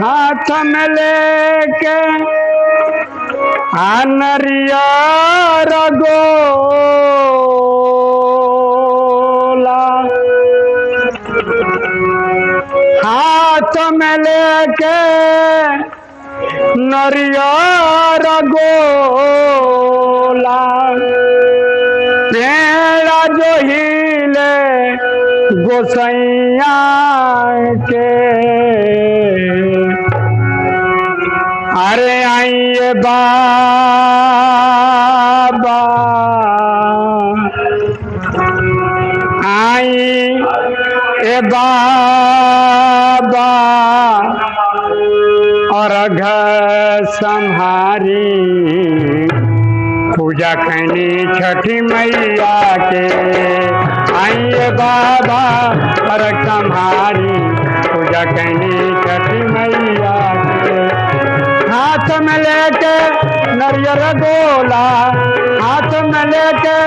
हाथ में लेके आनरिया रगोला हाथ में लेके नरियर गोला पेड़ा जो हिले, गोसैया के बाबा। आई ए बाबा और घर संहारी। पूजा करनी छठी मैया के। आइए बाबा और संहारी। पूजा करनी छठी मैया नरियर गोला, हाथ में लेके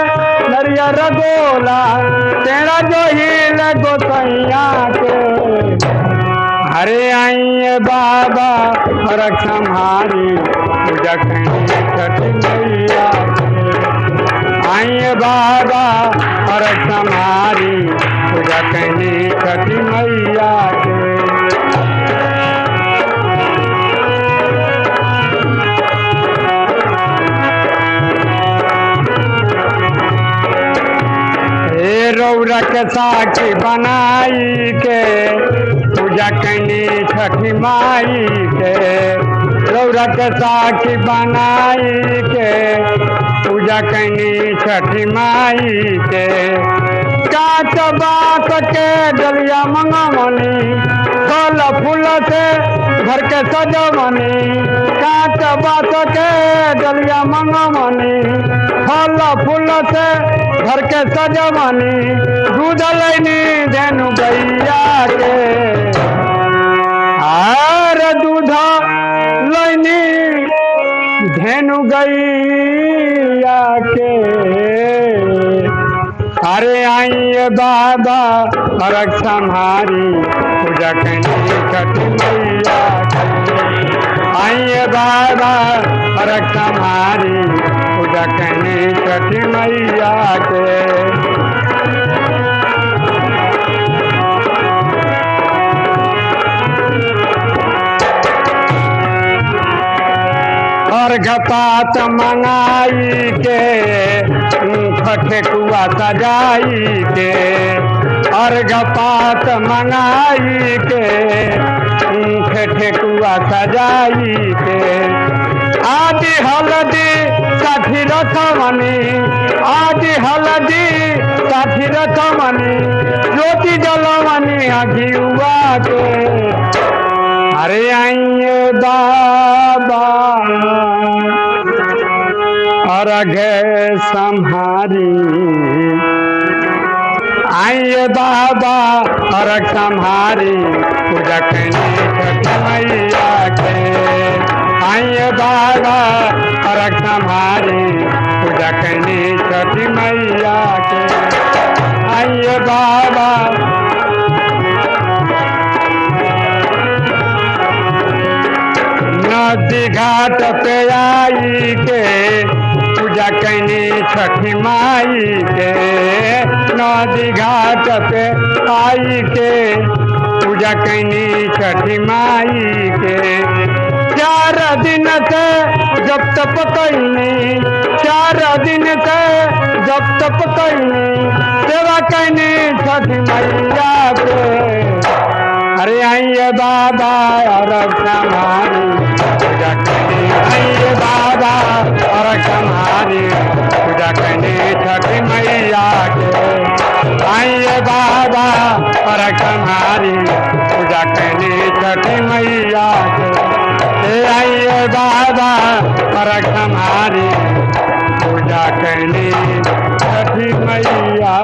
नरियर गोला, तेरा जो हिल गोसैया के अरे आइए बाबा कहीं छठी मैया। आइए बाबा और संहारी, पूजा कहीं छठी रौरा के साक्षी बनाई के पूजा कनी छठी माई के रौरा के साक्षी बनाई के पूजा कनी छठी माई के काट बात के डलिया मंगमनी फल फूल से घर के सजमनी। काट बात के डलिया मंगमनी फल फूल से घर के सजमनी दूध लैनी धेनु गैया के। आर दूध लैनी धेनु गैया के। अरे आइए बाबा और संहारी, पूजा करनी छठी मैया आइए बाबा संहारी पूजा करनी छठी मैया के। घपात मंगाई के ठेकुआ सजाई के। और घपात मंगाई के ठेकुआ सजाई के आदि हलदी साठी रथमनी आदि हलदी साठी रथमनी ज्योति जलमनी अघियुआ के अरे आइए बाबा और अघे संहारी। आइए बाबा और संहारी, पूजा मैया के आइए बाबा। नदी घाट पे आई के पूजा कैनी छठी माई के नदी घाट पे आई के पूजा कैनी छठी माई के चार दिन से जब तप कैनी चार दिन से जब तप कैनी सेवा कैनी छठी मैया के अरे आइए बाबा, और हमारी पूजा करनी आइए बाबा, और हमारी पूजा करनी छठी मैया के आइए बाबा, और हमारी पूजा करनी छठी मैया के आइए बाबा, और हमारी पूजा कैली छठी मैया